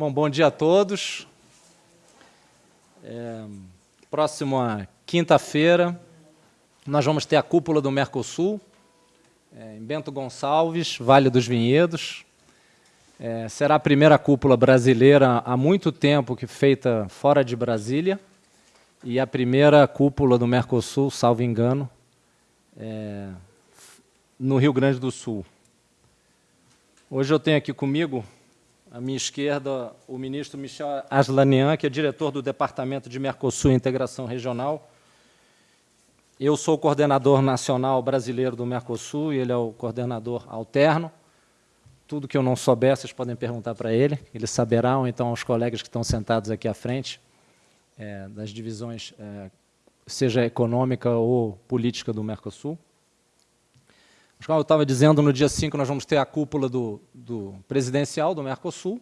Bom, bom dia a todos. É, próxima quinta-feira, nós vamos ter a cúpula do Mercosul, é, em Bento Gonçalves, Vale dos Vinhedos. É, será a primeira cúpula brasileira há muito tempo que feita fora de Brasília e a primeira cúpula do Mercosul, salvo engano, é, no Rio Grande do Sul. Hoje eu tenho aqui comigo à minha esquerda, o ministro Michel Aslanian, que é diretor do Departamento de Mercosul e Integração Regional. Eu sou o coordenador nacional brasileiro do Mercosul e ele é o coordenador alterno. Tudo que eu não souber, vocês podem perguntar para ele, ele saberá, ou então aos colegas que estão sentados aqui à frente, é, das divisões, é, seja econômica ou política do Mercosul. Como eu estava dizendo, no dia 5 nós vamos ter a cúpula do, do presidencial do Mercosul.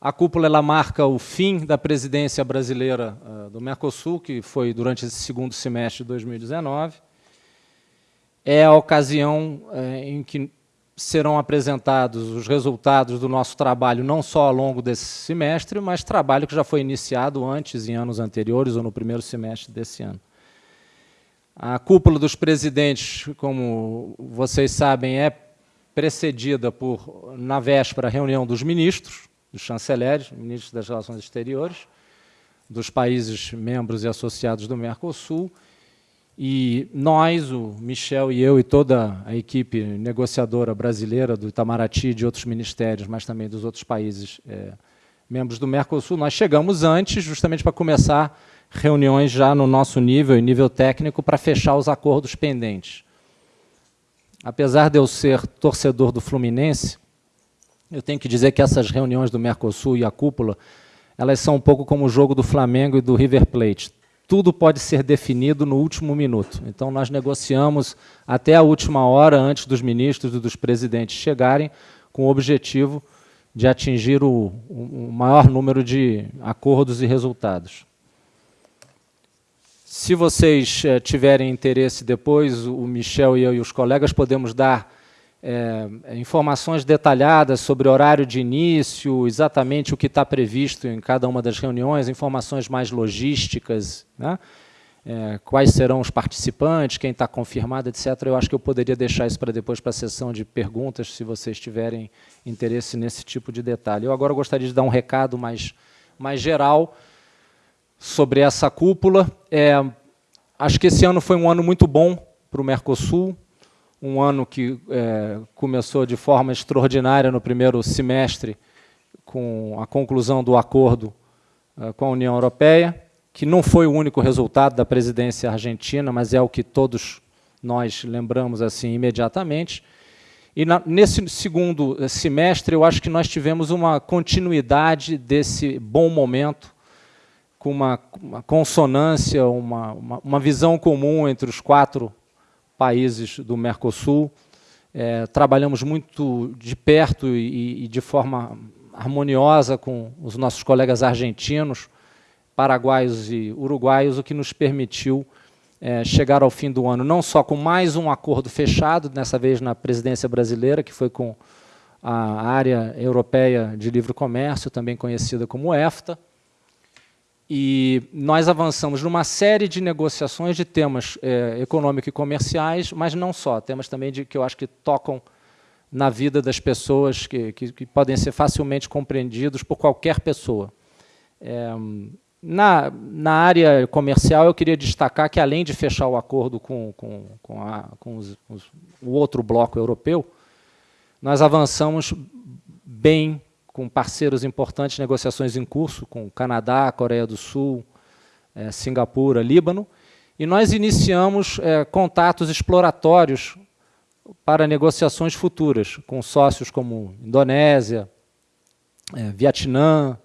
A cúpula ela marca o fim da presidência brasileira uh, do Mercosul, que foi durante esse segundo semestre de 2019. É a ocasião uh, em que serão apresentados os resultados do nosso trabalho, não só ao longo desse semestre, mas trabalho que já foi iniciado antes, em anos anteriores, ou no primeiro semestre desse ano. A cúpula dos presidentes, como vocês sabem, é precedida por, na véspera, reunião dos ministros, dos chanceleres, ministros das Relações Exteriores, dos países membros e associados do Mercosul, e nós, o Michel e eu e toda a equipe negociadora brasileira do Itamaraty e de outros ministérios, mas também dos outros países é, membros do Mercosul, nós chegamos antes justamente para começar reuniões já no nosso nível e nível técnico para fechar os acordos pendentes. Apesar de eu ser torcedor do Fluminense, eu tenho que dizer que essas reuniões do Mercosul e a cúpula, elas são um pouco como o jogo do Flamengo e do River Plate. Tudo pode ser definido no último minuto. Então, nós negociamos até a última hora, antes dos ministros e dos presidentes chegarem, com o objetivo de atingir o, o maior número de acordos e resultados. Se vocês eh, tiverem interesse depois, o Michel e eu e os colegas podemos dar eh, informações detalhadas sobre horário de início, exatamente o que está previsto em cada uma das reuniões, informações mais logísticas, né? Eh, quais serão os participantes, quem está confirmado, etc. Eu acho que eu poderia deixar isso para depois para a sessão de perguntas, se vocês tiverem interesse nesse tipo de detalhe. Eu agora gostaria de dar um recado mais, mais geral, sobre essa cúpula. É, acho que esse ano foi um ano muito bom para o Mercosul, um ano que é, começou de forma extraordinária no primeiro semestre, com a conclusão do acordo é, com a União Europeia, que não foi o único resultado da presidência argentina, mas é o que todos nós lembramos assim imediatamente. E na, nesse segundo semestre, eu acho que nós tivemos uma continuidade desse bom momento com uma, uma consonância, uma, uma, uma, visão comum entre os quatro países do Mercosul. É, trabalhamos muito de perto e, e, de forma harmoniosa com os nossos colegas argentinos, paraguaios e uruguaios, o que nos permitiu é, chegar ao fim do ano, não só com mais um acordo fechado, dessa vez na presidência brasileira, que foi com a área europeia de livre comércio, também conhecida como EFTA, e nós avançamos numa série de negociações de temas é, econômicos e comerciais, mas não só, temas também de, que eu acho que tocam na vida das pessoas, que, que, que podem ser facilmente compreendidos por qualquer pessoa. É, na, na área comercial, eu queria destacar que, além de fechar o acordo com, com, com, a, com os, os, o outro bloco europeu, nós avançamos bem com parceiros importantes, negociações em curso, com Canadá, Coreia do Sul, é, Singapura, Líbano, e nós iniciamos é, contatos exploratórios para negociações futuras, com sócios como Indonésia, é, Vietnã,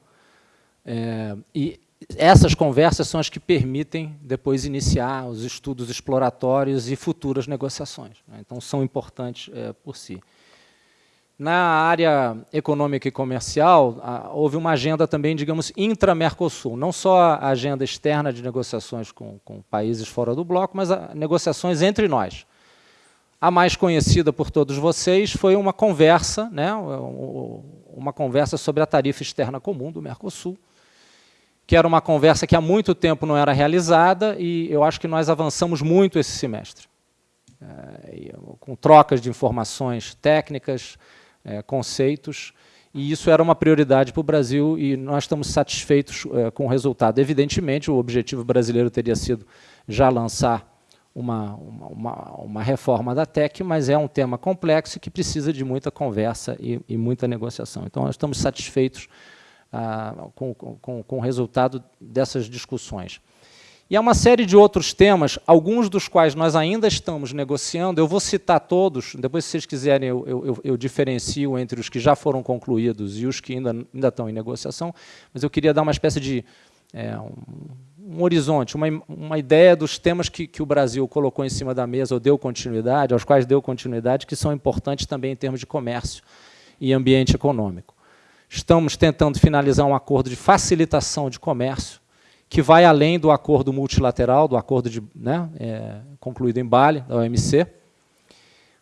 e essas conversas são as que permitem depois iniciar os estudos exploratórios e futuras negociações. Né? Então, são importantes por si. Na área econômica e comercial, houve uma agenda também, digamos, intra-Mercosul, não só a agenda externa de negociações com, com países fora do bloco, mas negociações entre nós. A mais conhecida por todos vocês foi uma conversa, né, uma conversa sobre a tarifa externa comum do Mercosul, que era uma conversa que há muito tempo não era realizada e eu acho que nós avançamos muito esse semestre. É, com trocas de informações técnicas, é, conceitos, e isso era uma prioridade para o Brasil e nós estamos satisfeitos é, com o resultado. Evidentemente, o objetivo brasileiro teria sido já lançar uma, uma, uma, reforma da TEC, mas é um tema complexo que precisa de muita conversa e, e muita negociação. Então, nós estamos satisfeitos ah, com, com, com o resultado dessas discussões. E há uma série de outros temas, alguns dos quais nós ainda estamos negociando. Eu vou citar todos, depois, se vocês quiserem, eu, eu, eu diferencio entre os que já foram concluídos e os que ainda, ainda estão em negociação, mas eu queria dar uma espécie de é, um, um, horizonte, uma, uma ideia dos temas que, que o Brasil colocou em cima da mesa ou deu continuidade, aos quais deu continuidade, que são importantes também em termos de comércio e ambiente econômico. Estamos tentando finalizar um acordo de facilitação de comércio, que vai além do acordo multilateral, do acordo de, né, é, concluído em Bali, da OMC.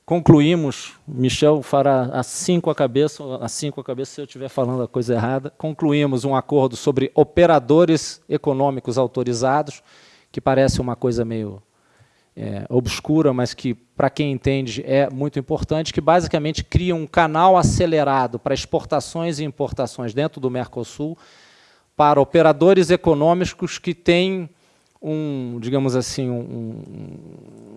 Concluímos, Michel fará assim com a cabeça, assim com a cabeça se eu estiver falando a coisa errada, concluímos um acordo sobre operadores econômicos autorizados, que parece uma coisa meio é, obscura, mas que, para quem entende, é muito importante, que basicamente cria um canal acelerado para exportações e importações dentro do Mercosul, para operadores econômicos que têm um, digamos assim, um, um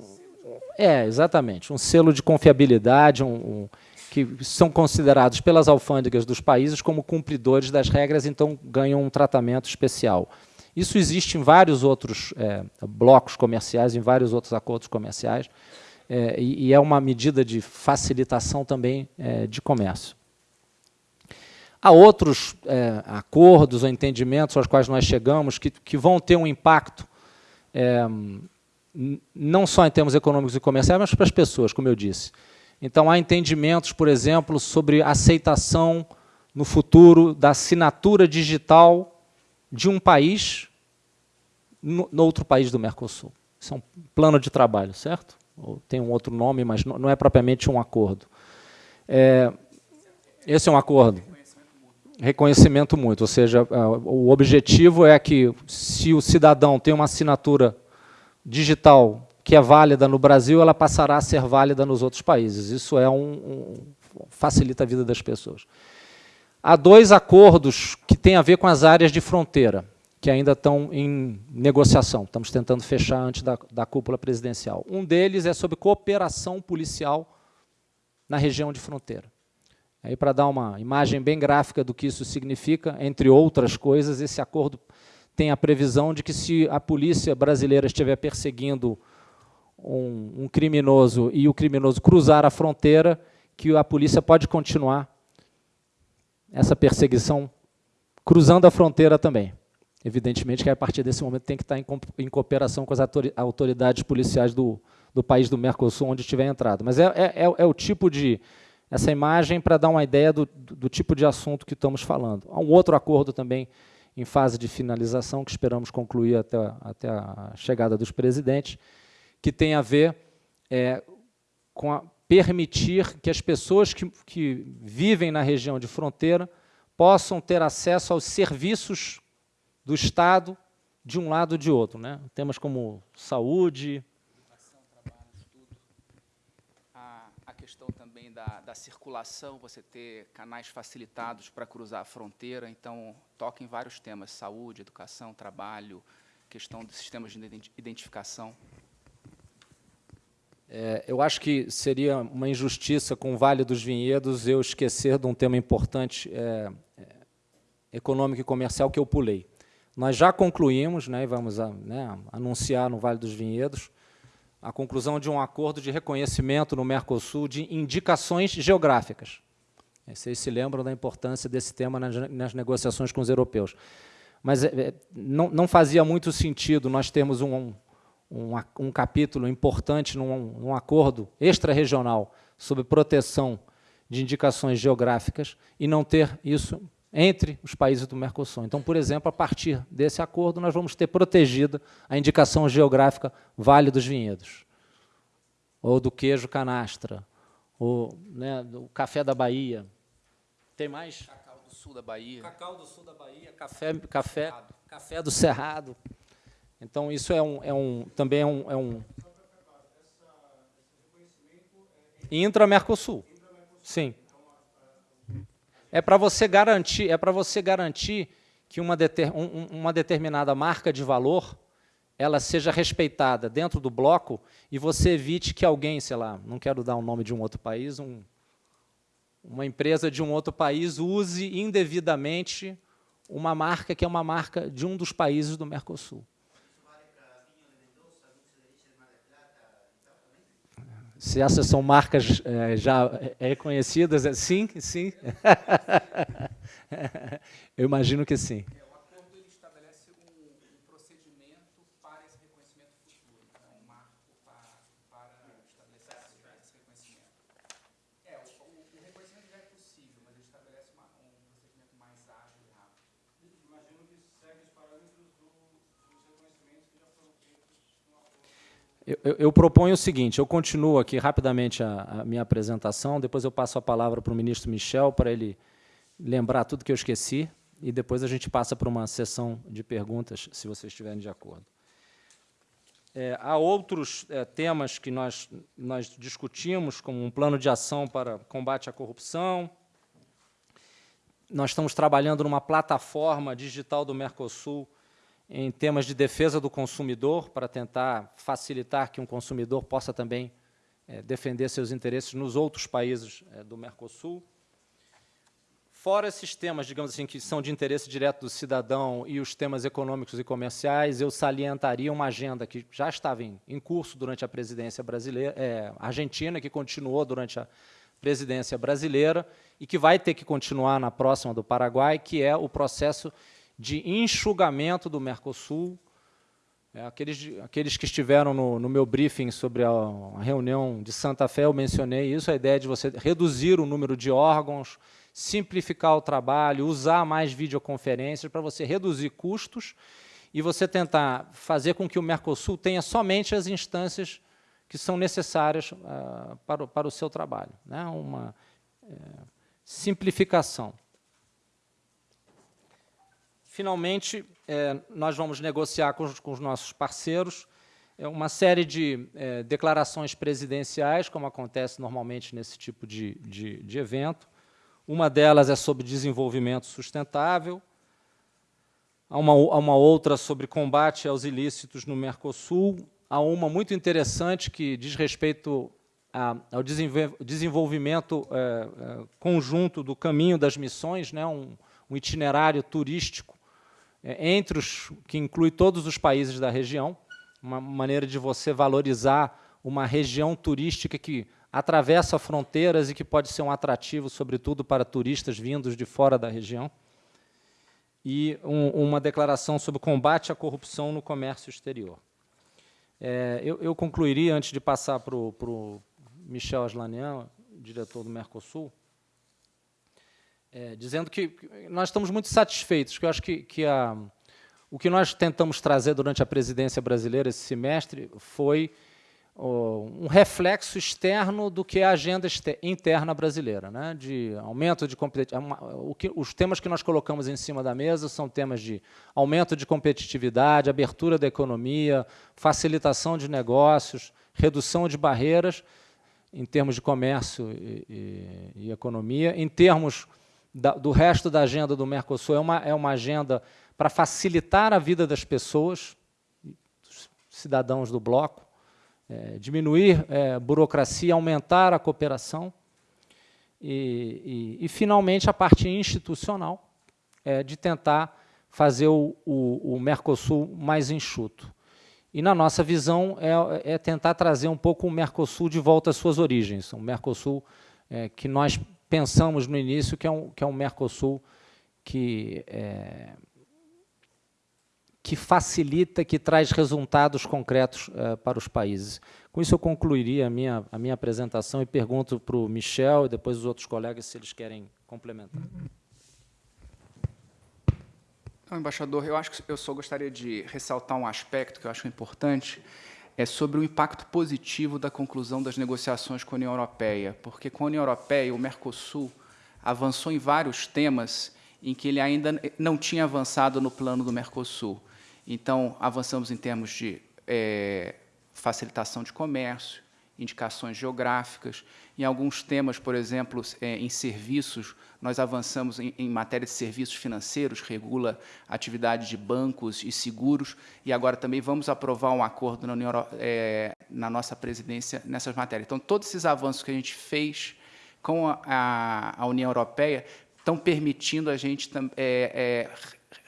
é, exatamente, um selo de confiabilidade, um, um, que são considerados pelas alfândegas dos países como cumpridores das regras, então ganham um tratamento especial. Isso existe em vários outros é, blocos comerciais, em vários outros acordos comerciais, é, e, e, é uma medida de facilitação também é, de comércio. Há outros é, acordos ou entendimentos aos quais nós chegamos que, que vão ter um impacto é, não só em termos econômicos e comerciais, mas para as pessoas, como eu disse. Então, há entendimentos, por exemplo, sobre aceitação no futuro da assinatura digital de um país no, no outro país do Mercosul. Isso é um plano de trabalho, certo? Ou tem um outro nome, mas não, não é propriamente um acordo. É, esse é um acordo reconhecimento muito, ou seja, o objetivo é que se o cidadão tem uma assinatura digital que é válida no Brasil, ela passará a ser válida nos outros países. Isso é um, um facilita a vida das pessoas. Há dois acordos que têm a ver com as áreas de fronteira, que ainda estão em negociação. Estamos tentando fechar antes da, da cúpula presidencial. Um deles é sobre cooperação policial na região de fronteira. Aí, para dar uma imagem bem gráfica do que isso significa, entre outras coisas, esse acordo tem a previsão de que se a polícia brasileira estiver perseguindo um, um criminoso e o criminoso cruzar a fronteira, que a polícia pode continuar essa perseguição cruzando a fronteira também. Evidentemente que a partir desse momento tem que estar em, em cooperação com as autoridades policiais do, do país do Mercosul onde tiver entrado. Mas é, é, é, é o tipo de essa imagem para dar uma ideia do, do, tipo de assunto que estamos falando. Há um outro acordo também em fase de finalização, que esperamos concluir até, até a chegada dos presidentes, que tem a ver é, com a, permitir que as pessoas que, que vivem na região de fronteira possam ter acesso aos serviços do Estado de um lado ou de outro. Né? Temas como saúde, da, da circulação, você ter canais facilitados para cruzar a fronteira, então toca em vários temas, saúde, educação, trabalho, questão dos sistemas de identificação. É, eu acho que seria uma injustiça com o Vale dos Vinhedos eu esquecer de um tema importante é, é, econômico e comercial que eu pulei. Nós já concluímos, né, vamos a, né, anunciar no Vale dos Vinhedos, a conclusão de um acordo de reconhecimento no Mercosul de indicações geográficas. Vocês se lembram da importância desse tema nas, nas negociações com os europeus. Mas é, não, não, fazia muito sentido nós termos um, um, um capítulo importante num, num acordo extra-regional sobre proteção de indicações geográficas e não ter isso entre os países do Mercosul. Então, por exemplo, a partir desse acordo, nós vamos ter protegida a indicação geográfica Vale dos Vinhedos, ou do queijo canastra, ou né, do café da Bahia. Tem mais? Cacau do sul da Bahia. Cacau do sul da Bahia, café, café, café do Cerrado. Então, isso é um, é um, também é um, é um intra-Mercosul. Sim. É para você garantir, é para você garantir que uma, deter, um, uma determinada marca de valor ela seja respeitada dentro do bloco e você evite que alguém, sei lá, não quero dar o nome de um outro país, um, uma empresa de um outro país use indevidamente uma marca que é uma marca de um dos países do Mercosul. Se essas são marcas é, já reconhecidas, é, sim, sim. Eu imagino que sim. Eu, eu, proponho o seguinte, eu continuo aqui rapidamente a, a, minha apresentação, depois eu passo a palavra para o ministro Michel, para ele lembrar tudo que eu esqueci, e depois a gente passa para uma sessão de perguntas, se vocês estiverem de acordo. É, há outros é, temas que nós, nós discutimos, como um plano de ação para combate à corrupção. Nós estamos trabalhando numa plataforma digital do Mercosul em temas de defesa do consumidor, para tentar facilitar que um consumidor possa também é, defender seus interesses nos outros países é, do Mercosul. Fora esses temas, digamos assim, que são de interesse direto do cidadão e os temas econômicos e comerciais, eu salientaria uma agenda que já estava em, em curso durante a presidência brasileira, é, argentina, que continuou durante a presidência brasileira e que vai ter que continuar na próxima do Paraguai, que é o processo de enxugamento do Mercosul. É, aqueles, aqueles que estiveram no, no meu briefing sobre a, a, reunião de Santa Fé, eu mencionei isso, a ideia de você reduzir o número de órgãos, simplificar o trabalho, usar mais videoconferências para você reduzir custos e você tentar fazer com que o Mercosul tenha somente as instâncias que são necessárias uh, para, o, para o seu trabalho. Né? Uma é, simplificação. Finalmente, é, nós vamos negociar com os, com os nossos parceiros é, uma série de é, declarações presidenciais, como acontece normalmente nesse tipo de, de, de evento. Uma delas é sobre desenvolvimento sustentável, há uma, uma outra sobre combate aos ilícitos no Mercosul, há uma muito interessante que diz respeito a, ao desenvolvimento é, é, conjunto do caminho das missões, né, um, um itinerário turístico é, entre os que inclui todos os países da região, uma maneira de você valorizar uma região turística que atravessa fronteiras e que pode ser um atrativo, sobretudo para turistas vindos de fora da região. E um, uma declaração sobre combate à corrupção no comércio exterior. É, eu, eu, concluiria, antes de passar para o Michel Aslanian, diretor do Mercosul, é, dizendo que nós estamos muito satisfeitos, que eu acho que, que a, o que nós tentamos trazer durante a presidência brasileira esse semestre foi um reflexo externo do que é a agenda interna brasileira, né? de aumento de competitividade. Os temas que nós colocamos em cima da mesa são temas de aumento de competitividade, abertura da economia, facilitação de negócios, redução de barreiras em termos de comércio e, e, e economia, em termos da, do resto da agenda do Mercosul é uma, é uma agenda para facilitar a vida das pessoas, dos cidadãos do bloco, é, diminuir é, burocracia, aumentar a cooperação e, e, e finalmente, a parte institucional é, de tentar fazer o, o, o, Mercosul mais enxuto. E, na nossa visão, é, é, tentar trazer um pouco o Mercosul de volta às suas origens, um Mercosul é, que nós pensamos no início que é um, que é um Mercosul que, é, que facilita, que traz resultados concretos é, para os países. Com isso, eu concluiria a minha, a minha apresentação e pergunto para o Michel e depois os outros colegas se eles querem complementar. Então, embaixador, eu acho que eu só gostaria de ressaltar um aspecto que eu acho importante, é sobre o impacto positivo da conclusão das negociações com a União Europeia, porque com a União Europeia, o Mercosul, avançou em vários temas em que ele ainda não tinha avançado no plano do Mercosul. Então, avançamos em termos de é, facilitação de comércio, indicações geográficas. Em alguns temas, por exemplo, é, em serviços, nós avançamos em, em, matéria de serviços financeiros, regula atividade de bancos e seguros, e agora também vamos aprovar um acordo na, União, é, na nossa presidência nessas matérias. Então, todos esses avanços que a gente fez com a, a, União Europeia estão permitindo a gente é, é,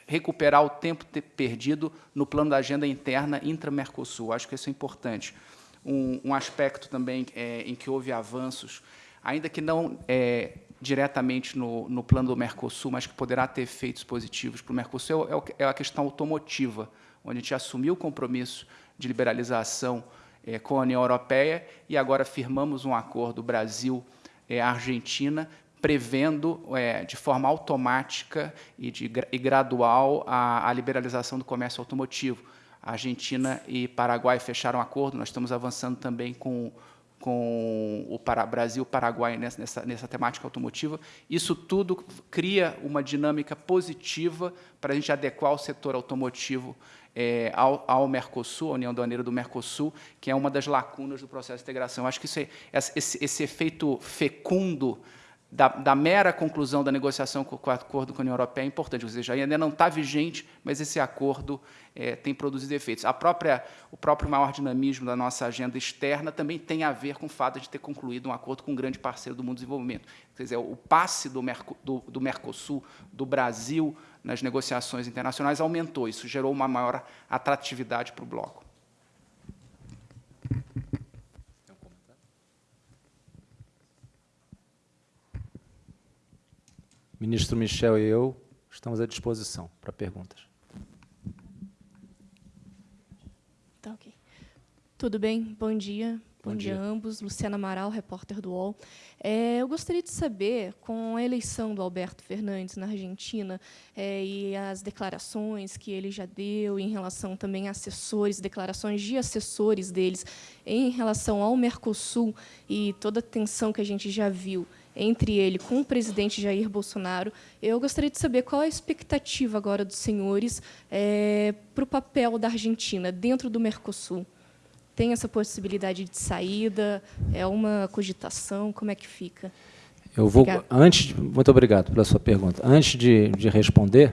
recuperar o tempo perdido no plano da agenda interna intra-Mercosul. Acho que isso é importante. Um, um aspecto também é, em que houve avanços, ainda que não é, diretamente no, no, plano do Mercosul, mas que poderá ter efeitos positivos para o Mercosul, é, é, a questão automotiva, onde a gente assumiu o compromisso de liberalização é, com a União Europeia e agora firmamos um acordo Brasil-Argentina é, prevendo é, de forma automática e, de, e gradual a, a, liberalização do comércio automotivo. Argentina e Paraguai fecharam acordo, nós estamos avançando também com, com o para, Brasil Paraguai nessa, nessa, temática automotiva. Isso tudo cria uma dinâmica positiva para a gente adequar o setor automotivo é, ao, ao, Mercosul, à União Aduaneira do Mercosul, que é uma das lacunas do processo de integração. Acho que é, esse, esse efeito fecundo da, da, mera conclusão da negociação com, o acordo com a União Europeia é importante, ou seja, ainda não está vigente, mas esse acordo é, tem produzido efeitos. A própria, o próprio maior dinamismo da nossa agenda externa também tem a ver com o fato de ter concluído um acordo com um grande parceiro do mundo do desenvolvimento. Quer dizer, o passe do, Merco, do, do Mercosul, do Brasil, nas negociações internacionais aumentou. Isso gerou uma maior atratividade para o bloco. Ministro Michel e eu estamos à disposição para perguntas. Tá. Tudo bem? Bom dia. Bom, Bom dia. dia a ambos. Luciana Amaral, repórter do UOL. É, eu gostaria de saber, com a eleição do Alberto Fernandes na Argentina é, e as declarações que ele já deu em relação também a assessores, declarações de assessores deles em relação ao Mercosul e toda a tensão que a gente já viu entre ele com o presidente Jair Bolsonaro. Eu gostaria de saber qual é a expectativa agora dos senhores é, para o papel da Argentina dentro do Mercosul. Tem essa possibilidade de saída? É uma cogitação? Como é que fica? Eu vou antes. Muito obrigado pela sua pergunta. Antes de, de responder,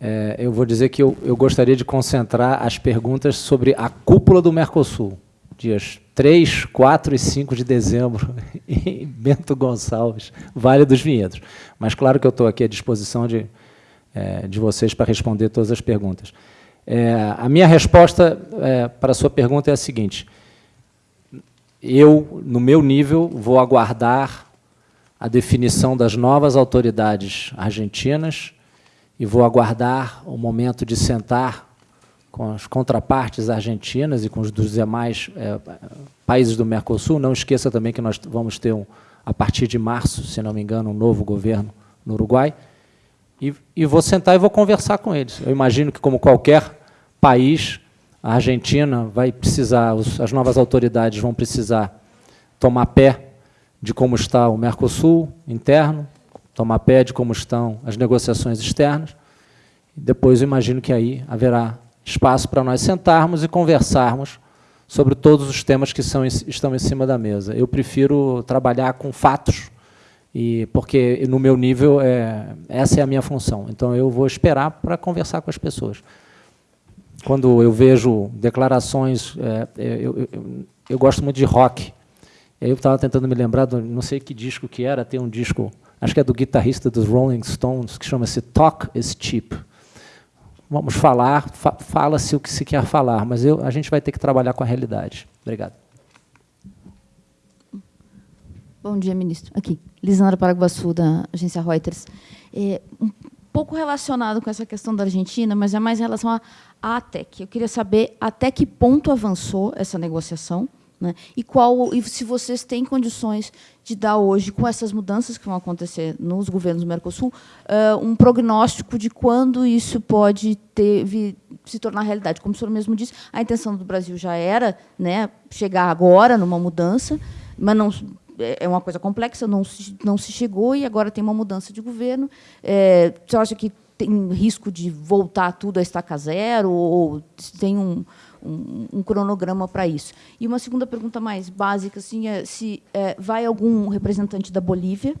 é, eu vou dizer que eu, eu gostaria de concentrar as perguntas sobre a cúpula do Mercosul dias 3, 4 e 5 de dezembro, em Bento Gonçalves, Vale dos Vinhedos. Mas claro que eu estou aqui à disposição de, é, de vocês para responder todas as perguntas. É, a minha resposta é, para a sua pergunta é a seguinte. Eu, no meu nível, vou aguardar a definição das novas autoridades argentinas e vou aguardar o momento de sentar com as contrapartes argentinas e com os dos demais é, países do Mercosul. Não esqueça também que nós vamos ter, um, a partir de março, se não me engano, um novo governo no Uruguai. E, e vou sentar e vou conversar com eles. Eu imagino que, como qualquer país, a Argentina vai precisar, os, as novas autoridades vão precisar tomar pé de como está o Mercosul interno, tomar pé de como estão as negociações externas. Depois, eu imagino que aí haverá espaço para nós sentarmos e conversarmos sobre todos os temas que são, estão em cima da mesa. Eu prefiro trabalhar com fatos, e porque no meu nível é, essa é a minha função. Então eu vou esperar para conversar com as pessoas. Quando eu vejo declarações, é, eu, eu, eu, eu, gosto muito de rock. Eu estava tentando me lembrar, do, não sei que disco que era, tem um disco, acho que é do guitarrista dos Rolling Stones, que chama-se Talk is Cheap vamos falar, fa fala-se o que se quer falar, mas eu, a gente vai ter que trabalhar com a realidade. Obrigado. Bom dia, ministro. Aqui, Lisandra Paraguaçu, da agência Reuters. É, um pouco relacionado com essa questão da Argentina, mas é mais em relação à ATEC. Eu queria saber até que ponto avançou essa negociação, né? E qual e se vocês têm condições de dar hoje, com essas mudanças que vão acontecer nos governos do Mercosul, uh, um prognóstico de quando isso pode ter, vir, se tornar realidade. Como o senhor mesmo disse, a intenção do Brasil já era né, chegar agora numa mudança, mas não, é uma coisa complexa, não se, não se chegou e agora tem uma mudança de governo. É, você acha que tem risco de voltar tudo a estaca zero ou tem um, um, um cronograma para isso? E uma segunda pergunta mais básica, assim, é se é, vai algum representante da Bolívia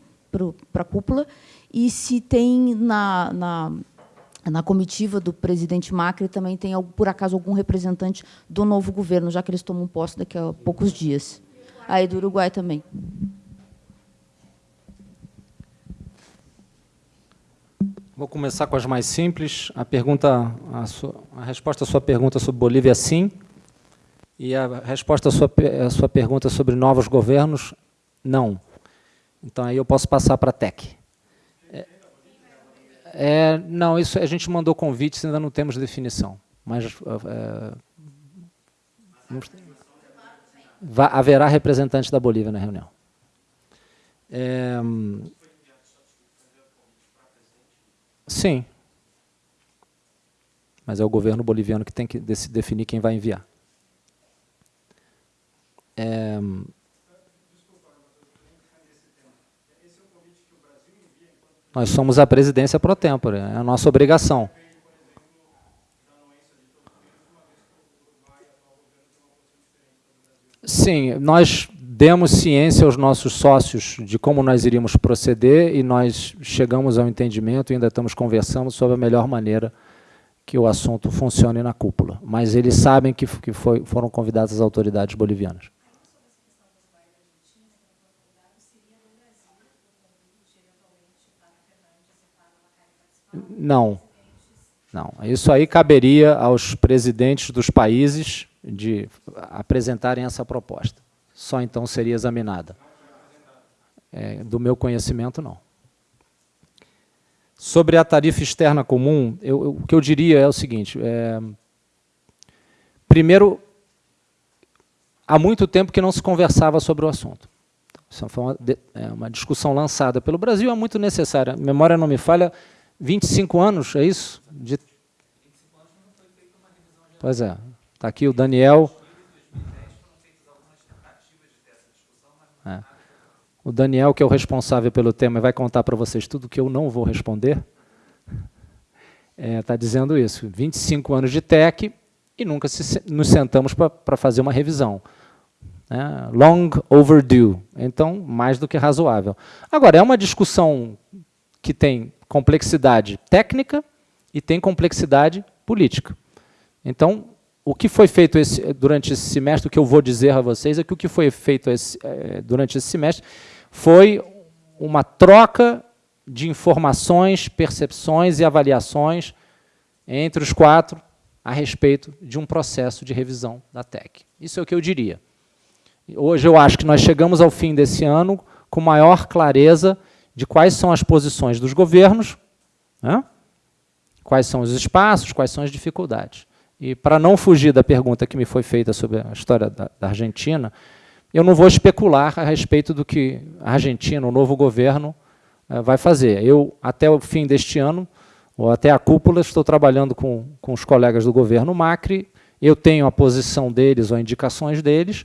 para a cúpula e se tem na, na, na comitiva do presidente Macri também tem, por acaso, algum representante do novo governo, já que eles tomam posse daqui a poucos dias. Aí do Uruguai também. Vou começar com as mais simples. A pergunta, a, sua, a resposta à sua pergunta sobre Bolívia é sim. E a resposta à sua, à sua pergunta sobre novos governos, não. Então aí eu posso passar para a TEC. É, não, isso a gente mandou convites, ainda não temos definição. Mas é, haverá representante da Bolívia na reunião. Sim. Mas é o governo boliviano que tem que definir quem vai enviar. É, Nós somos a presidência pro tempore, é a nossa obrigação. Sim, nós demos ciência aos nossos sócios de como nós iríamos proceder e nós chegamos ao entendimento e ainda estamos conversando sobre a melhor maneira que o assunto funcione na cúpula. Mas eles sabem que, que foi, foram convidadas as autoridades bolivianas. Não. Não. Isso aí caberia aos presidentes dos países de apresentarem essa proposta. Só então seria examinada. É, do meu conhecimento, não. Sobre a tarifa externa comum, eu, eu, o que eu diria é o seguinte. É, primeiro, há muito tempo que não se conversava sobre o assunto. Isso foi uma, é, uma discussão lançada pelo Brasil, é muito necessária. Memória não me falha, 25 anos, é isso? De... Pois é. Está aqui o Daniel. O Daniel, que é o responsável pelo tema, vai contar para vocês tudo que eu não vou responder. Está é, tá dizendo isso. 25 anos de TEC e nunca se, nos sentamos para fazer uma revisão. É, long overdue. Então, mais do que razoável. Agora, é uma discussão que tem complexidade técnica e tem complexidade política. Então, o que foi feito esse, durante esse semestre, o que eu vou dizer a vocês é que o que foi feito esse, é, durante esse semestre foi uma troca de informações, percepções e avaliações entre os quatro a respeito de um processo de revisão da TEC. Isso é o que eu diria. Hoje eu acho que nós chegamos ao fim desse ano com maior clareza de quais são as posições dos governos, né? quais são os espaços, quais são as dificuldades. E para não fugir da pergunta que me foi feita sobre a história da, da Argentina, eu não vou especular a respeito do que a Argentina, o novo governo, uh, vai fazer. Eu, até o fim deste ano, ou até a cúpula, estou trabalhando com, com os colegas do governo Macri, eu tenho a posição deles ou indicações deles,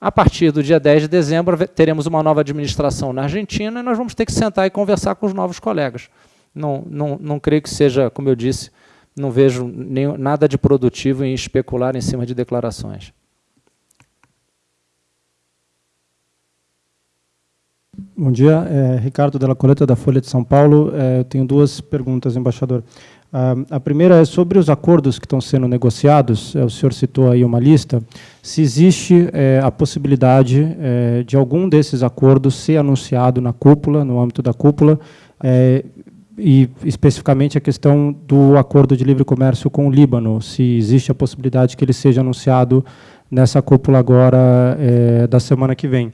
a partir do dia 10 de dezembro, teremos uma nova administração na Argentina e nós vamos ter que sentar e conversar com os novos colegas. Não, não, não creio que seja, como eu disse, não vejo nada de produtivo em especular em cima de declarações. Bom dia, é, Ricardo Della Coleta, da Folha de São Paulo. É, eu tenho duas perguntas, embaixador. A primeira é sobre os acordos que estão sendo negociados, é, o senhor citou aí uma lista, se existe é, a possibilidade é, de algum desses acordos ser anunciado na cúpula, no âmbito da cúpula, e especificamente a questão do acordo de livre comércio com o Líbano, se existe a possibilidade que ele seja anunciado nessa cúpula agora é, da semana que vem.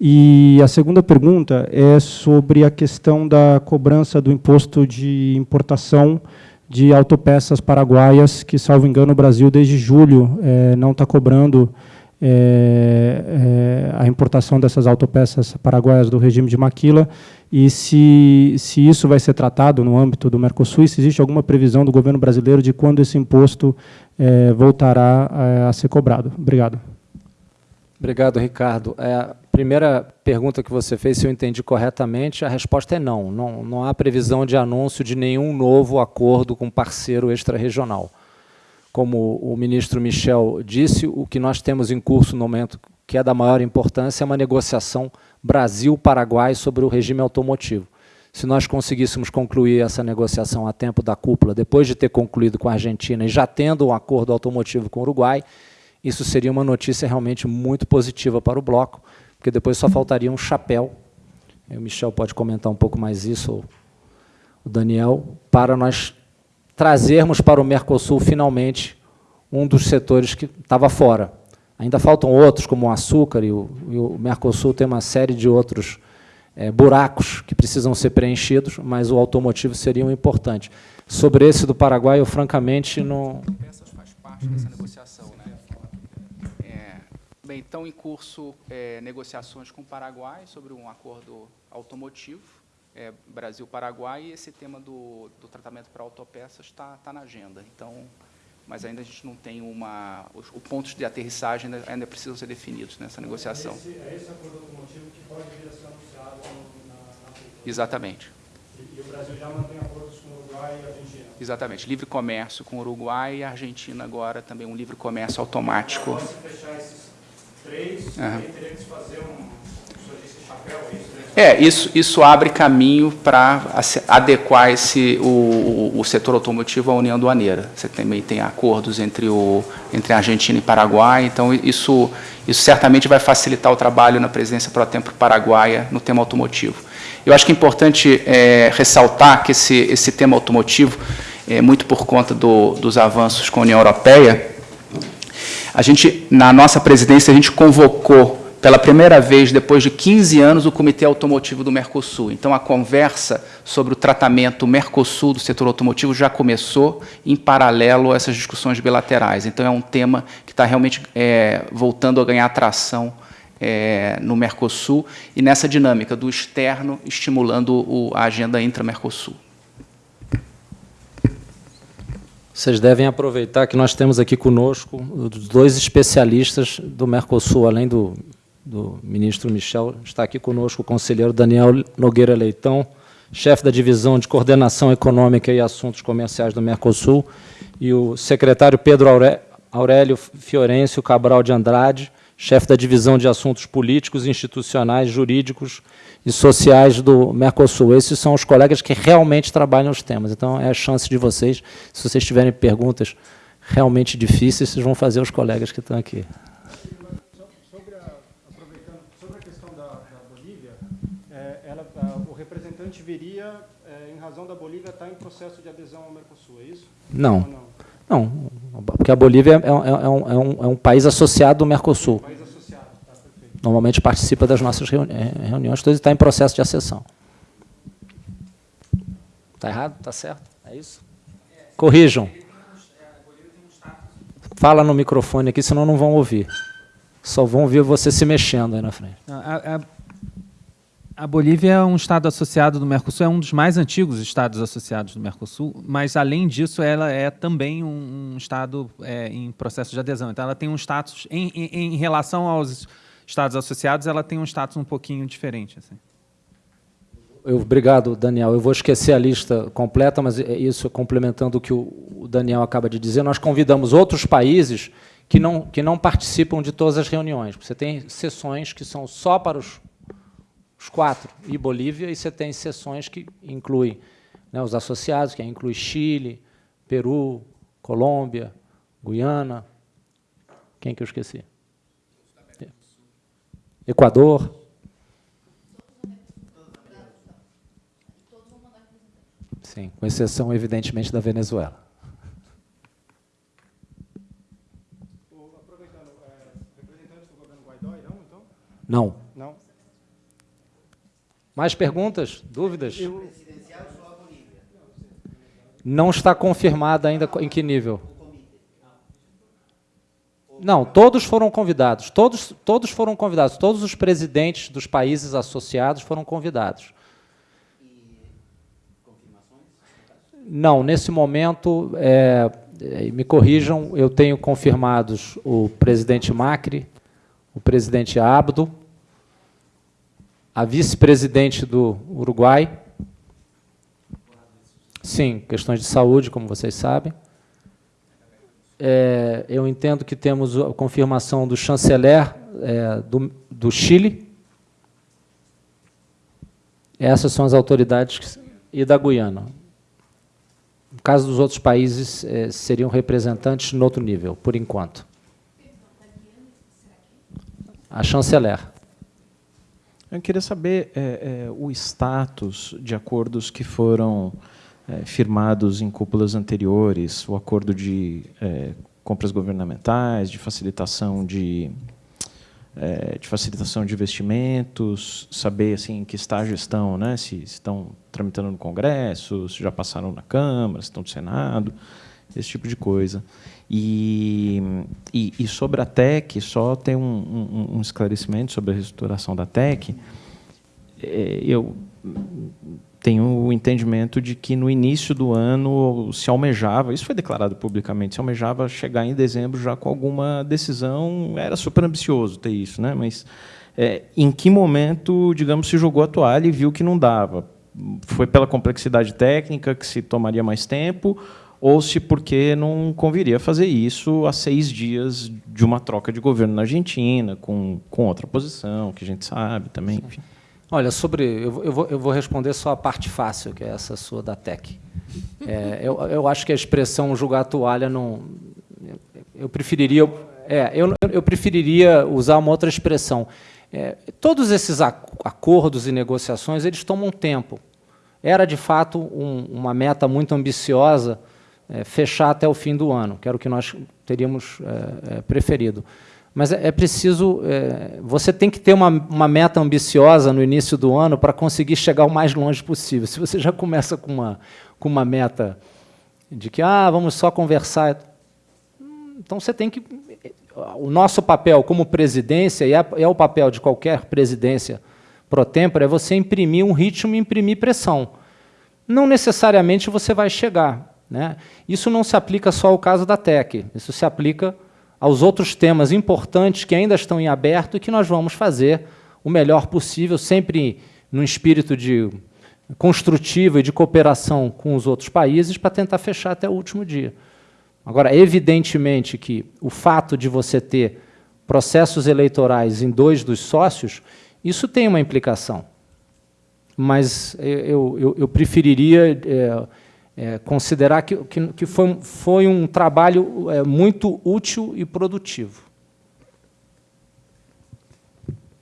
E a segunda pergunta é sobre a questão da cobrança do imposto de importação de autopeças paraguaias, que, salvo engano, o Brasil, desde julho, é, não está cobrando é, a importação dessas autopeças paraguaias do regime de Maquila, e se, se isso vai ser tratado no âmbito do Mercosul, e se existe alguma previsão do governo brasileiro de quando esse imposto voltará a, a ser cobrado. Obrigado. Obrigado, Ricardo. primeira pergunta que você fez, se eu entendi corretamente, a resposta é não. Não, não há previsão de anúncio de nenhum novo acordo com parceiro extra-regional. Como o ministro Michel disse, o que nós temos em curso no momento, que é da maior importância, é uma negociação Brasil-Paraguai sobre o regime automotivo. Se nós conseguíssemos concluir essa negociação a tempo da cúpula, depois de ter concluído com a Argentina e já tendo um acordo automotivo com o Uruguai, isso seria uma notícia realmente muito positiva para o bloco, porque depois só faltaria um chapéu, o Michel pode comentar um pouco mais isso, ou o Daniel, para nós trazermos para o Mercosul, finalmente, um dos setores que estava fora. Ainda faltam outros, como o açúcar, e o, e o Mercosul tem uma série de outros é, buracos que precisam ser preenchidos, mas o automotivo seria um importante. Sobre esse do Paraguai, eu francamente não... Essas faz parte dessa negociação, né? É, bem, estão em curso é, negociações com o Paraguai sobre um acordo automotivo, é, Brasil-Paraguai, e esse tema do, do tratamento para autopeças está tá na agenda. Então, mas ainda a gente não tem uma... Os, os pontos de aterrissagem ainda, ainda, precisam ser definidos nessa negociação. É esse, é acordo automotivo que pode vir a ser anunciado na, na Exatamente. E, e, o Brasil já mantém acordos com o Uruguai e a Argentina? Exatamente. Livre comércio com o Uruguai e a Argentina agora também um livre comércio automático. Se fechar esses três, uhum. teria que fazer um, é isso? Isso, abre caminho para adequar esse, o, o, setor automotivo à União Aduaneira. Você também tem acordos entre, o, entre a Argentina e Paraguai, então isso, isso certamente vai facilitar o trabalho na presidência pro tempo paraguaia no tema automotivo. Eu acho que é importante é, ressaltar que esse, esse tema automotivo, é, muito por conta do, dos avanços com a União Europeia, a gente, na nossa presidência, a gente convocou pela primeira vez, depois de 15 anos, o Comitê Automotivo do Mercosul. Então, a conversa sobre o tratamento Mercosul do setor automotivo já começou em paralelo a essas discussões bilaterais. Então, é um tema que está realmente é, voltando a ganhar atração é, no Mercosul e nessa dinâmica do externo estimulando o, a agenda intra-Mercosul. Vocês devem aproveitar que nós temos aqui conosco os dois especialistas do Mercosul, além do do ministro Michel. Está aqui conosco o conselheiro Daniel Nogueira Leitão, chefe da Divisão de Coordenação Econômica e Assuntos Comerciais do Mercosul, e o secretário Pedro Aurélio Fiorêncio Cabral de Andrade, chefe da Divisão de Assuntos Políticos, Institucionais, Jurídicos e Sociais do Mercosul. Esses são os colegas que realmente trabalham os temas. Então, é a chance de vocês, se vocês tiverem perguntas realmente difíceis, vocês vão fazer os colegas que estão aqui. Viria é, em razão da Bolívia estar tá em processo de adesão ao Mercosul, é isso? Não. não? não? porque a Bolívia é, é, é, um, é, um, é um país associado ao Mercosul. País associado, tá, perfeito. Normalmente participa das nossas reuni é, reuniões, todos está em processo de acessão. Está errado? Está certo? É isso? Corrijam. Fala no microfone aqui, senão não vão ouvir. Só vão ouvir você se mexendo aí na frente. A, a, a Bolívia é um estado associado do Mercosul, é um dos mais antigos estados associados do Mercosul, mas, além disso, ela é também um, um estado é, em processo de adesão. Então, ela tem um status, em, em, em, relação aos estados associados, ela tem um status um pouquinho diferente. Assim. Eu, obrigado, Daniel. Eu vou esquecer a lista completa, mas é isso complementando o que o Daniel acaba de dizer. Nós convidamos outros países que não, que não participam de todas as reuniões. Você tem sessões que são só para os os quatro, e Bolívia, e você tem sessões que incluem né, os associados, que inclui Chile, Peru, Colômbia, Guiana, quem que eu esqueci? Equador. Sim, com exceção, evidentemente, da Venezuela. Não. Mais perguntas? Dúvidas? Não está confirmada ainda em que nível. Não, todos foram convidados. Todos, todos foram convidados. Todos os presidentes dos países associados foram convidados. Não, nesse momento, é, é, me corrijam, eu tenho confirmados o presidente Macri, o presidente Abdo, a vice-presidente do Uruguai. Sim, questões de saúde, como vocês sabem. É, eu entendo que temos a confirmação do chanceler é, do, do Chile. Essas são as autoridades e da Guiana. No caso dos outros países, é, seriam representantes no outro nível, por enquanto. A chanceler. Eu queria saber é, é, o status de acordos que foram é, firmados em cúpulas anteriores, o acordo de é, compras governamentais, de facilitação de, é, de facilitação de investimentos, saber assim em que estágio estão, né? Se estão tramitando no Congresso, se já passaram na Câmara, se estão no Senado, esse tipo de coisa. E, e, e sobre a TEC, só tem um, um, um esclarecimento sobre a reestruturação da TEC. É, eu tenho o entendimento de que no início do ano se almejava, isso foi declarado publicamente, se almejava chegar em dezembro já com alguma decisão, era super ambicioso ter isso, né? mas é, em que momento, digamos, se jogou a toalha e viu que não dava? Foi pela complexidade técnica que se tomaria mais tempo, ou se porque não conviria fazer isso a seis dias de uma troca de governo na Argentina, com, com outra posição, que a gente sabe também, enfim. Olha, sobre. Eu, eu, vou, eu vou responder só a parte fácil, que é essa sua da TEC. É, eu, eu acho que a expressão julgar a toalha não. Eu preferiria. É, eu, eu preferiria usar uma outra expressão. É, todos esses acordos e negociações eles tomam tempo. Era de fato um, uma meta muito ambiciosa é, fechar até o fim do ano, que era o que nós teríamos é, é preferido. Mas é, é preciso, é, você tem que ter uma, uma meta ambiciosa no início do ano para conseguir chegar o mais longe possível. Se você já começa com uma, com uma meta de que, ah, vamos só conversar, então você tem que... O nosso papel como presidência, e é, o papel de qualquer presidência pro tempore, é você imprimir um ritmo e imprimir pressão. Não necessariamente você vai chegar. Né? Isso não se aplica só ao caso da TEC, isso se aplica aos outros temas importantes que ainda estão em aberto e que nós vamos fazer o melhor possível, sempre no espírito de construtivo e de cooperação com os outros países para tentar fechar até o último dia. Agora, evidentemente que o fato de você ter processos eleitorais em dois dos sócios, isso tem uma implicação. Mas eu, eu, eu preferiria é, é, considerar que, que, que, foi, foi um trabalho é, muito útil e produtivo.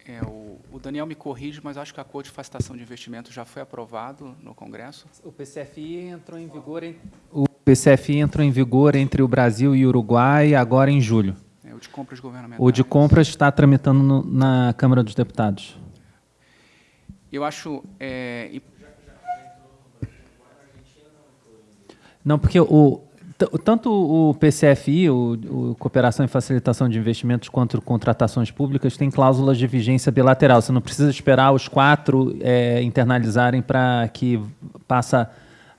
É, o, o, Daniel me corrige, mas acho que a Code de Facilitação de Investimento já foi aprovado no Congresso. O PCFI entrou em vigor em, o PCFI entrou em vigor entre o Brasil e o Uruguai agora em julho. É, o de compras governamentais. O de compras está tramitando no, na Câmara dos Deputados. Eu acho Não, porque o, tanto o PCFI, o, o, Cooperação e Facilitação de Investimentos, quanto contratações públicas, tem cláusulas de vigência bilateral. Você não precisa esperar os quatro é, internalizarem para que passa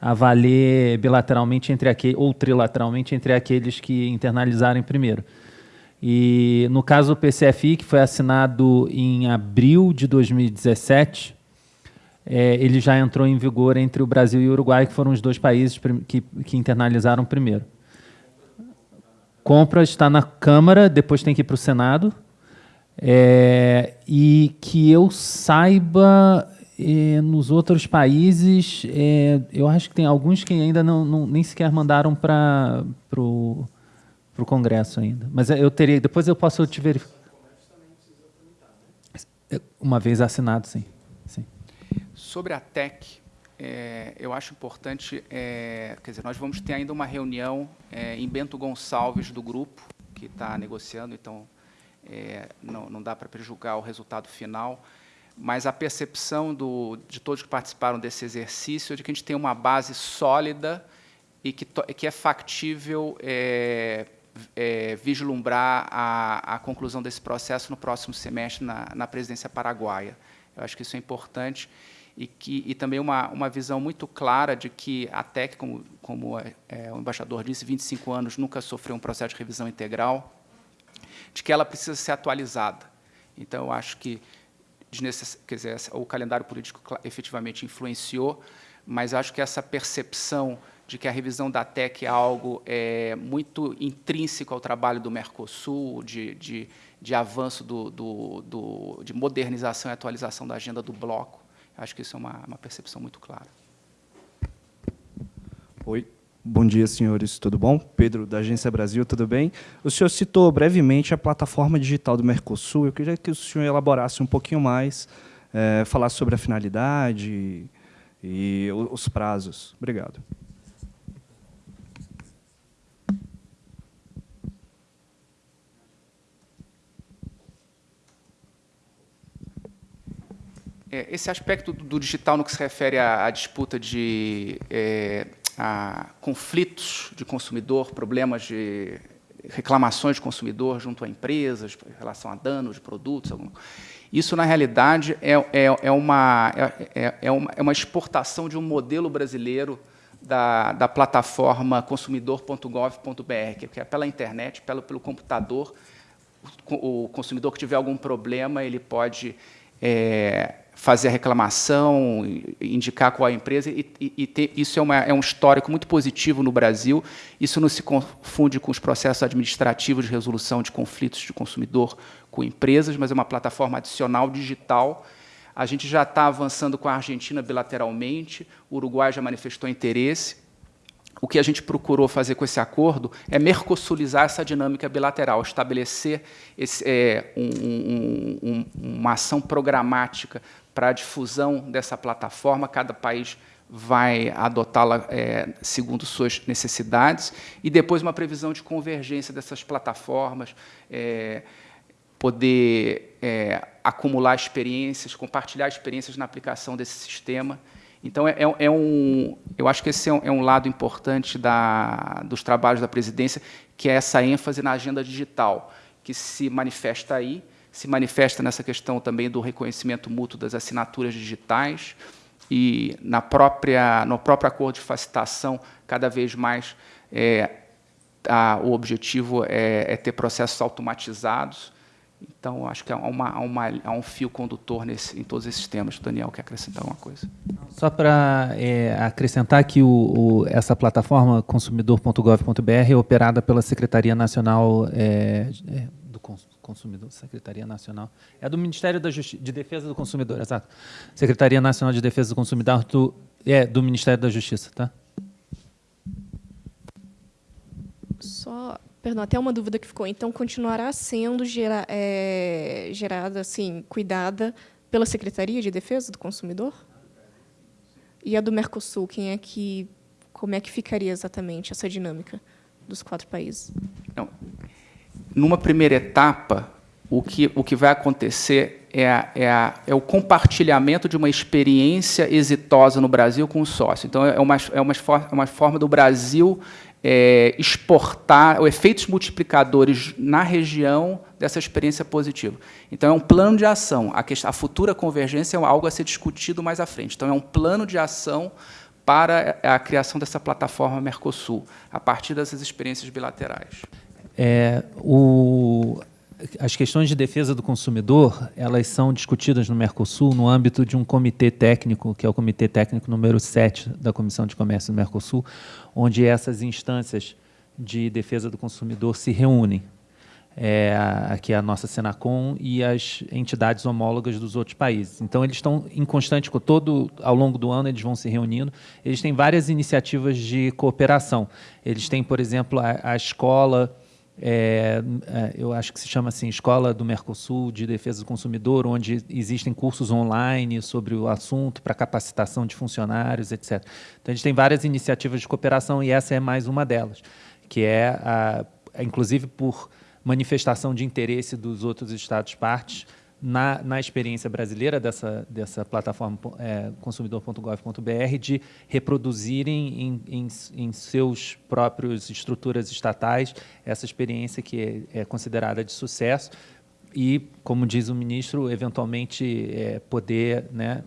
a valer bilateralmente entre aquele, ou trilateralmente entre aqueles que internalizarem primeiro. E no caso do PCFI, que foi assinado em abril de 2017, é, ele já entrou em vigor entre o Brasil e o Uruguai, que foram os dois países que, que internalizaram primeiro. Compra está na Câmara, depois tem que ir para o Senado. É, e que eu saiba, é, nos outros países, é, eu acho que tem alguns que ainda não, não nem sequer mandaram para o Congresso ainda. Mas eu teria, depois eu posso te verificar. Uma vez assinado, sim. Sobre a TEC, é, eu acho importante, é, quer dizer, nós vamos ter ainda uma reunião é, em Bento Gonçalves do grupo, que está negociando, então não, não, dá para prejugar o resultado final, mas a percepção do, de todos que participaram desse exercício é de que a gente tem uma base sólida e que, que é factível vislumbrar a, a, conclusão desse processo no próximo semestre na, na presidência paraguaia. Eu acho que isso é importante e, que, e também uma, uma visão muito clara de que a TEC, como, como é, é, o embaixador disse, 25 anos nunca sofreu um processo de revisão integral, de que ela precisa ser atualizada. Então, eu acho que quer dizer, o calendário político efetivamente influenciou, mas acho que essa percepção de que a revisão da TEC é algo é, muito intrínseco ao trabalho do Mercosul, de, de, de avanço, do, do, do, de modernização e atualização da agenda do bloco. Acho que isso é uma, uma percepção muito clara. Oi, bom dia, senhores, tudo bom? Pedro, da Agência Brasil, tudo bem? O senhor citou brevemente a plataforma digital do Mercosul. Eu queria que o senhor elaborasse um pouquinho mais, é, falar sobre a finalidade e os prazos. Obrigado. Esse aspecto do digital no que se refere à, à disputa de é, a conflitos de consumidor, problemas de reclamações de consumidor junto a empresas em relação a danos de produtos. Isso, na realidade, é, é, é, uma, é, é, uma, é uma exportação de um modelo brasileiro da, da plataforma consumidor.gov.br, que é pela internet, pelo, pelo computador, o consumidor que tiver algum problema, ele pode é, fazer a reclamação, indicar qual é a empresa, e, e ter, isso é, uma, é, um histórico muito positivo no Brasil. Isso não se confunde com os processos administrativos de resolução de conflitos de consumidor com empresas, mas é uma plataforma adicional digital. A gente já está avançando com a Argentina bilateralmente, o Uruguai já manifestou interesse. O que a gente procurou fazer com esse acordo é mercosulizar essa dinâmica bilateral, estabelecer esse, é, um, um, um, uma ação programática para a difusão dessa plataforma, cada país vai adotá-la é, segundo suas necessidades, e depois uma previsão de convergência dessas plataformas, é, poder é, acumular experiências, compartilhar experiências na aplicação desse sistema. Então, é, é, é um, eu acho que esse é um, é um lado importante da, dos trabalhos da presidência, que é essa ênfase na agenda digital, que se manifesta aí, se manifesta nessa questão também do reconhecimento mútuo das assinaturas digitais e na própria, no próprio acordo de facilitação, cada vez mais é, a, o objetivo é, é, ter processos automatizados. Então, acho que há, uma, há, uma, há um fio condutor nesse, em todos esses temas. O Daniel quer acrescentar alguma coisa? Só para é, acrescentar que o, o, essa plataforma consumidor.gov.br é operada pela Secretaria Nacional é, é do Consumidor Consumidor, Secretaria Nacional. É do Ministério da Justi de Defesa do Consumidor, exato. Secretaria Nacional de Defesa do Consumidor do, é do Ministério da Justiça, tá? Só, perdão, até uma dúvida que ficou. Então, continuará sendo gera, é, gerada, assim, cuidada pela Secretaria de Defesa do Consumidor? E a do Mercosul, quem é que, como é que ficaria exatamente essa dinâmica dos quatro países? Não, numa primeira etapa, o que, o que vai acontecer é, a, é, a, é, o compartilhamento de uma experiência exitosa no Brasil com o sócio. Então, é uma, é uma, é uma forma do Brasil é, exportar efeitos multiplicadores na região dessa experiência positiva. Então, é um plano de ação. A, questão, a futura convergência é algo a ser discutido mais à frente. Então, é um plano de ação para a criação dessa plataforma Mercosul, a partir dessas experiências bilaterais. É, o, as questões de defesa do consumidor elas são discutidas no Mercosul no âmbito de um comitê técnico, que é o Comitê Técnico número 7 da Comissão de Comércio do Mercosul, onde essas instâncias de defesa do consumidor se reúnem. É, aqui é a nossa Senacom e as entidades homólogas dos outros países. Então, eles estão em constante, todo ao longo do ano, eles vão se reunindo. Eles têm várias iniciativas de cooperação. Eles têm, por exemplo, a, a escola é, é, eu acho que se chama assim Escola do Mercosul de Defesa do Consumidor, onde existem cursos online sobre o assunto para capacitação de funcionários, etc. Então a gente tem várias iniciativas de cooperação e essa é mais uma delas, que é, a, inclusive por manifestação de interesse dos outros estados partes na, na experiência brasileira dessa, dessa plataforma é, consumidor.gov.br de reproduzirem em, em, em seus próprios estruturas estatais essa experiência que é, é considerada de sucesso e, como diz o ministro, eventualmente é, poder né,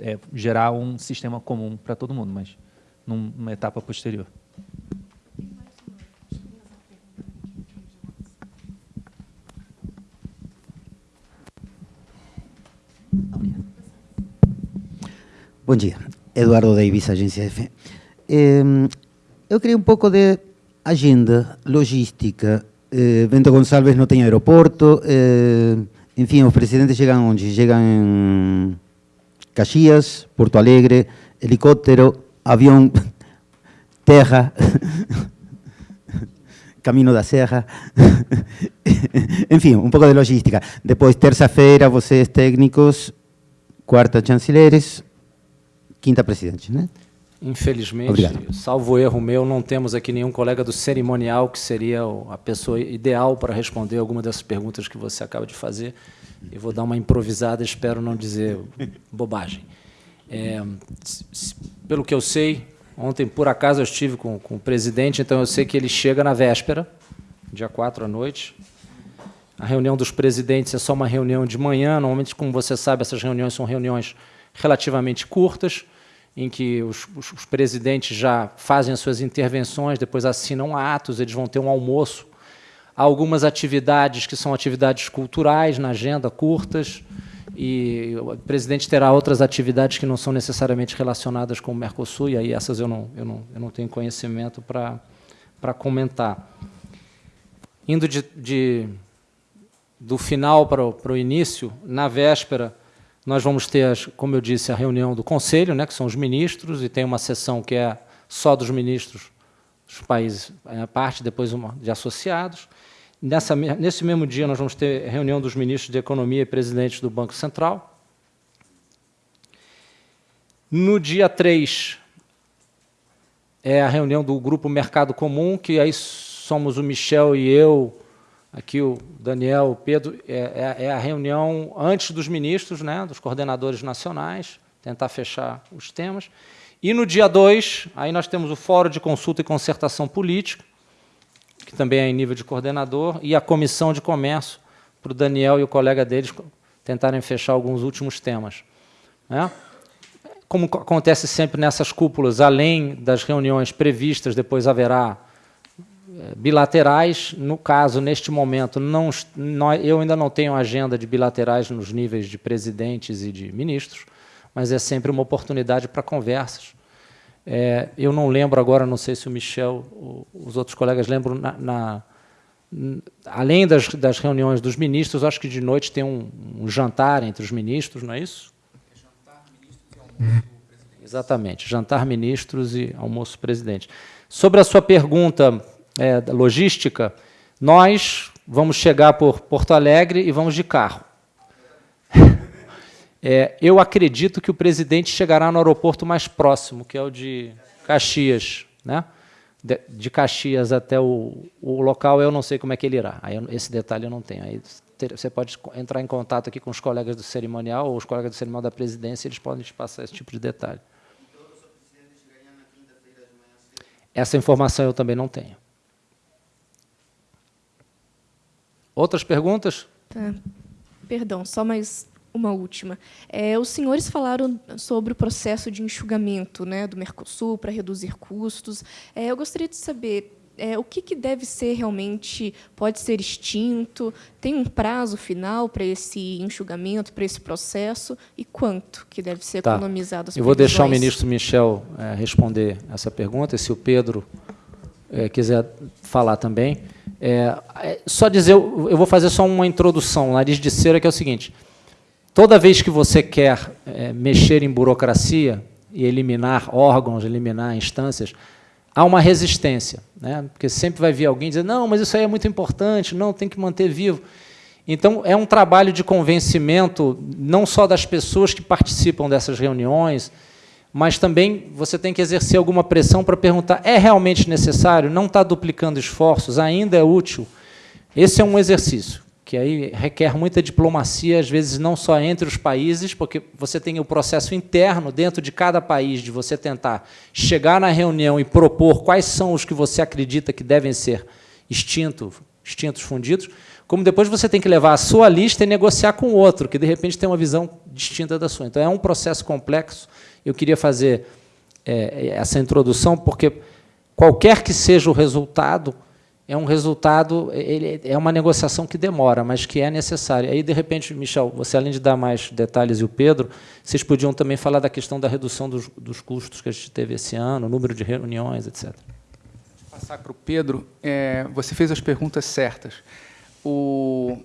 é, gerar um sistema comum para todo mundo, mas numa etapa posterior. Bom dia. Eduardo Davis, Agência F. Eh, eu queria um pouco de agenda, logística. Eh, Bento Gonçalves não tem aeroporto. Eh, enfim, os presidentes chegam onde? Chegam em Caxias, Porto Alegre, helicóptero, avião, terra, caminho da serra. enfim, um pouco de logística. Depois, terça-feira, vocês técnicos, quarta chancelleres, quinta presidente, né? Infelizmente, Obrigado. salvo erro meu, não temos aqui nenhum colega do cerimonial que seria a pessoa ideal para responder alguma dessas perguntas que você acaba de fazer. Eu vou dar uma improvisada, espero não dizer bobagem. É, pelo que eu sei, ontem, por acaso, eu estive com, com o presidente, então eu sei que ele chega na véspera, dia 4 à noite. A reunião dos presidentes é só uma reunião de manhã. Normalmente, como você sabe, essas reuniões são reuniões relativamente curtas, em que os, os, os, presidentes já fazem as suas intervenções, depois assinam atos, eles vão ter um almoço. Há algumas atividades que são atividades culturais na agenda, curtas, e o presidente terá outras atividades que não são necessariamente relacionadas com o Mercosul, e aí essas eu não, eu não, eu não tenho conhecimento para comentar. Indo de, de, do final para o, para o início, na véspera, nós vamos ter, como eu disse, a reunião do Conselho, né, que são os ministros, e tem uma sessão que é só dos ministros dos países, é parte, depois uma de associados. Nessa, nesse mesmo dia, nós vamos ter reunião dos ministros de Economia e presidentes do Banco Central. No dia 3, é a reunião do Grupo Mercado Comum, que aí somos o Michel e eu, aqui o Daniel, o Pedro, é, é, é, a reunião antes dos ministros, né, dos coordenadores nacionais, tentar fechar os temas. E no dia 2, aí nós temos o Fórum de Consulta e Concertação Política, que também é em nível de coordenador, e a Comissão de Comércio, para o Daniel e o colega deles tentarem fechar alguns últimos temas. Né? Como acontece sempre nessas cúpulas, além das reuniões previstas, depois haverá bilaterais. No caso, neste momento, não, eu ainda não tenho agenda de bilaterais nos níveis de presidentes e de ministros, mas é sempre uma oportunidade para conversas. É, eu não lembro agora, não sei se o Michel, os outros colegas lembram, na, na, além das, das, reuniões dos ministros, acho que de noite tem um, um jantar entre os ministros, não é isso? Jantar, ministros e almoço Exatamente, jantar ministros e almoço presidente. Sobre a sua pergunta é, logística, nós vamos chegar por Porto Alegre e vamos de carro. É, eu acredito que o presidente chegará no aeroporto mais próximo, que é o de Caxias. Né? De, de Caxias até o, o, local, eu não sei como é que ele irá. Aí, esse detalhe eu não tenho. Aí, ter, você pode entrar em contato aqui com os colegas do cerimonial ou os colegas do cerimonial da presidência, eles podem te passar esse tipo de detalhe. Essa informação eu também não tenho. Outras perguntas? Tá. Perdão, só mais uma última. É, os senhores falaram sobre o processo de enxugamento né, do Mercosul para reduzir custos. É, eu gostaria de saber é, o que, que, deve ser realmente, pode ser extinto, tem um prazo final para esse enxugamento, para esse processo, e quanto que deve ser tá. economizado? Eu vou deixar o ministro Michel é, responder essa pergunta, e se o Pedro é, quiser falar também. É, é, só dizer, eu vou fazer só uma introdução, nariz de cera, que é o seguinte. Toda vez que você quer é, mexer em burocracia e eliminar órgãos, eliminar instâncias, há uma resistência. Né? Porque sempre vai vir alguém dizer, não, mas isso aí é muito importante, não, tem que manter vivo. Então, é um trabalho de convencimento, não só das pessoas que participam dessas reuniões, mas também você tem que exercer alguma pressão para perguntar, é realmente necessário? Não está duplicando esforços? Ainda é útil? Esse é um exercício, que aí requer muita diplomacia, às vezes não só entre os países, porque você tem o processo interno dentro de cada país, de você tentar chegar na reunião e propor quais são os que você acredita que devem ser extintos, extintos fundidos, como depois você tem que levar a sua lista e negociar com outro, que de repente tem uma visão distinta da sua. Então é um processo complexo, eu queria fazer é, essa introdução porque qualquer que seja o resultado, é um resultado, ele, é uma negociação que demora, mas que é necessária. Aí, de repente, Michel, você além de dar mais detalhes e o Pedro, vocês podiam também falar da questão da redução dos, dos custos que a gente teve esse ano, número de reuniões, etc. Vou passar para o Pedro. É, você fez as perguntas certas. O,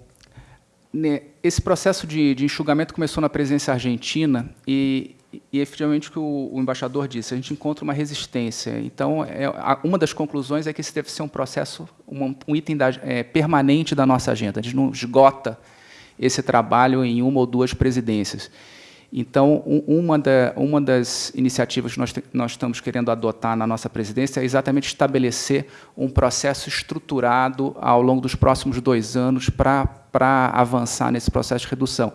né, esse processo de, de enxugamento começou na presidência argentina e e efetivamente o que o, o, embaixador disse, a gente encontra uma resistência. Então, é, a, uma das conclusões é que esse deve ser um processo, um, um item da, é, permanente da nossa agenda. A gente não esgota esse trabalho em uma ou duas presidências. Então, um, uma, da, uma das iniciativas que nós, nós estamos querendo adotar na nossa presidência é exatamente estabelecer um processo estruturado ao longo dos próximos dois anos para avançar nesse processo de redução.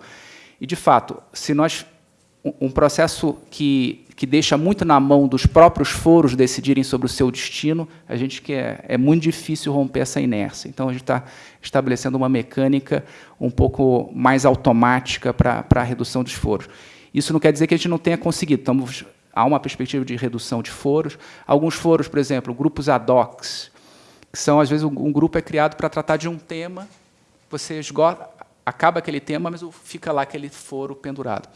E, de fato, se nós um processo que, que deixa muito na mão dos próprios foros decidirem sobre o seu destino, a gente que é, é muito difícil romper essa inércia. Então, a gente está estabelecendo uma mecânica um pouco mais automática para a redução dos foros. Isso não quer dizer que a gente não tenha conseguido. Estamos, há uma perspectiva de redução de foros. Alguns foros, por exemplo, grupos ad hoc, que são, às vezes, um grupo é criado para tratar de um tema, você esgota, acaba aquele tema, mas fica lá aquele foro pendurado.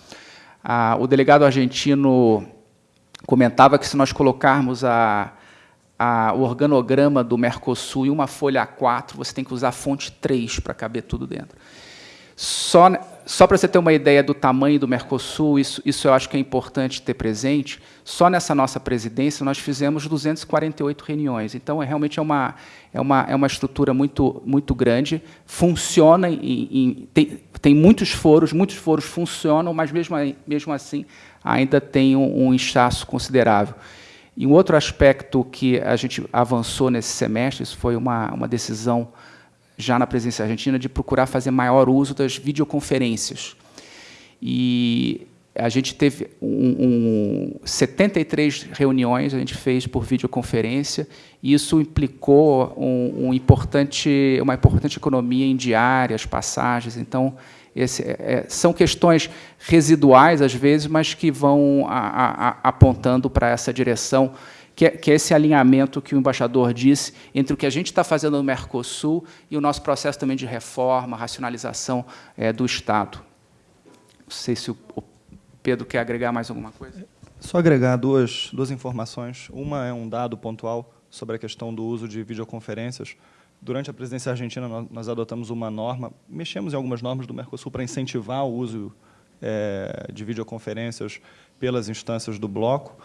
Ah, o delegado argentino comentava que se nós colocarmos a, a, o organograma do Mercosul em uma folha A4, você tem que usar fonte 3 para caber tudo dentro. Só, só para você ter uma ideia do tamanho do Mercosul, isso, isso eu acho que é importante ter presente, só nessa nossa presidência nós fizemos 248 reuniões. Então, é, realmente é uma, é uma, é uma estrutura muito, muito grande, funciona, em, em, tem, tem muitos foros, muitos foros funcionam, mas mesmo, mesmo assim ainda tem um, um inchaço considerável. E um outro aspecto que a gente avançou nesse semestre, isso foi uma, uma decisão já na presidência argentina, de procurar fazer maior uso das videoconferências. E a gente teve um, um, 73 reuniões, a gente fez por videoconferência, e isso implicou um, um importante, uma importante economia em diárias, passagens. Então, esse, é, é são questões residuais, às vezes, mas que vão a, a, apontando para essa direção que é, que é esse alinhamento que o embaixador disse entre o que a gente está fazendo no Mercosul e o nosso processo também de reforma, racionalização é, do Estado. Não sei se o, o Pedro quer agregar mais alguma coisa. Só agregar duas, duas informações. Uma é um dado pontual sobre a questão do uso de videoconferências. Durante a presidência argentina, nós adotamos uma norma, mexemos em algumas normas do Mercosul para incentivar o uso é, de videoconferências pelas instâncias do bloco,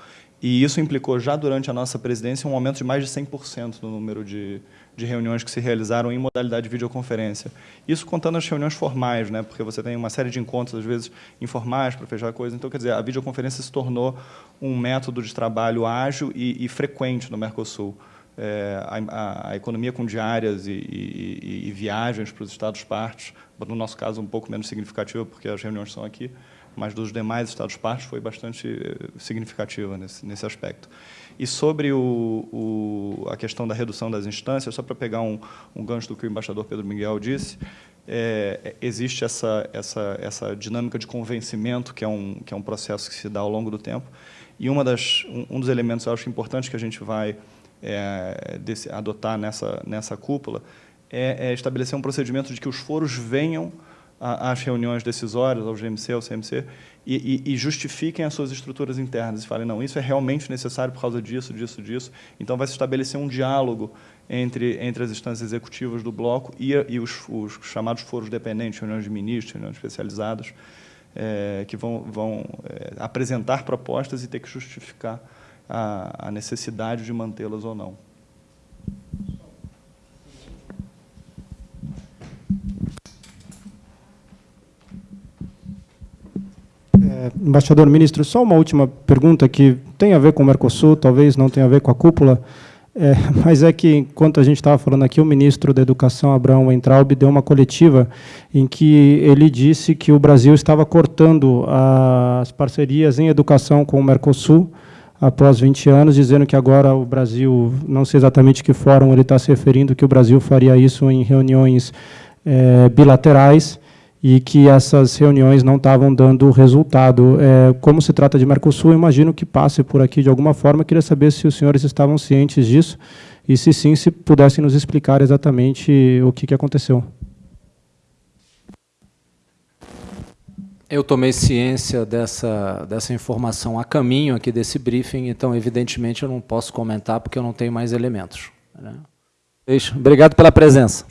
e isso implicou, já durante a nossa presidência, um aumento de mais de 100% no número de, de reuniões que se realizaram em modalidade de videoconferência. Isso contando as reuniões formais, né, porque você tem uma série de encontros, às vezes, informais para fechar coisa. Então, quer dizer, a videoconferência se tornou um método de trabalho ágil e, e frequente no Mercosul. É, a, a, economia com diárias e, e, e viagens para os Estados-partes, no nosso caso, um pouco menos significativa, porque as reuniões são aqui, mas dos demais Estados-partes foi bastante eh, significativa nesse, nesse aspecto. E sobre o, o, a questão da redução das instâncias, só para pegar um, um gancho do que o embaixador Pedro Miguel disse, é, existe essa, essa, essa dinâmica de convencimento, que é, um, que é um processo que se dá ao longo do tempo, e uma das, um, um dos elementos, eu acho importante, que a gente vai é, desse, adotar nessa, nessa cúpula, é, é estabelecer um procedimento de que os foros venham às reuniões decisórias, ao GMC, ao CMC, e, e, e, justifiquem as suas estruturas internas e falem, não, isso é realmente necessário por causa disso, disso, disso. Então, vai se estabelecer um diálogo entre, entre as instâncias executivas do bloco e, e os, os, chamados foros dependentes, reuniões de ministros, reuniões especializadas, é, que vão, vão é, apresentar propostas e ter que justificar a, a necessidade de mantê-las ou não. Embaixador ministro, só uma última pergunta que tem a ver com o Mercosul, talvez não tenha a ver com a cúpula, é, mas é que, enquanto a gente estava falando aqui, o ministro da Educação, Abraão Entraub, deu uma coletiva em que ele disse que o Brasil estava cortando as parcerias em educação com o Mercosul após 20 anos, dizendo que agora o Brasil, não sei exatamente que fórum ele está se referindo, que o Brasil faria isso em reuniões é, bilaterais, e que essas reuniões não estavam dando resultado. É, como se trata de Mercosul, imagino que passe por aqui de alguma forma. Queria saber se os senhores estavam cientes disso e, se sim, se pudessem nos explicar exatamente o que, que aconteceu. Eu tomei ciência dessa, dessa informação a caminho aqui desse briefing, então, evidentemente, eu não posso comentar porque eu não tenho mais elementos. Né? Obrigado pela presença.